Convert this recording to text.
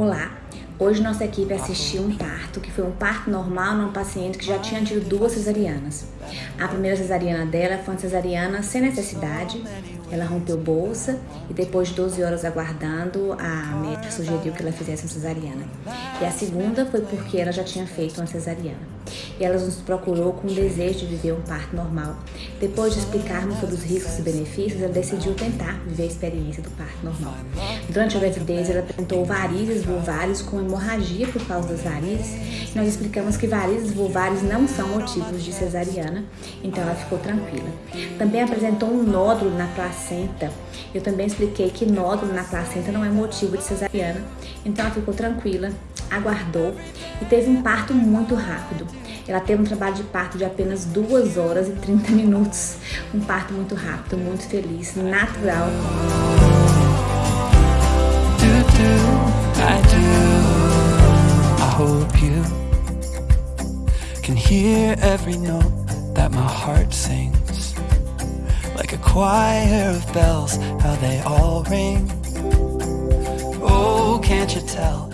Olá, hoje nossa equipe assistiu um parto, que foi um parto normal num paciente que já tinha tido duas cesarianas. A primeira cesariana dela foi uma cesariana sem necessidade, ela rompeu bolsa e depois de 12 horas aguardando, a médica sugeriu que ela fizesse uma cesariana. E a segunda foi porque ela já tinha feito uma cesariana. E ela nos procurou com o desejo de viver um parto normal. Depois de explicarmos sobre os riscos e benefícios, ela decidiu tentar viver a experiência do parto normal. Durante a gravidez, ela apresentou varizes vulvares com hemorragia por causa das varizes. E nós explicamos que varizes vulvares não são motivos de cesariana, então ela ficou tranquila. Também apresentou um nódulo na placenta. Eu também expliquei que nódulo na placenta não é motivo de cesariana, então ela ficou tranquila, aguardou e teve um parto muito rápido. Ela teve um trabalho de parto de apenas 2 horas e 30 minutos. Um parto muito rápido, muito feliz, natural. Like a choir of bells, how they all ring Oh, can't you tell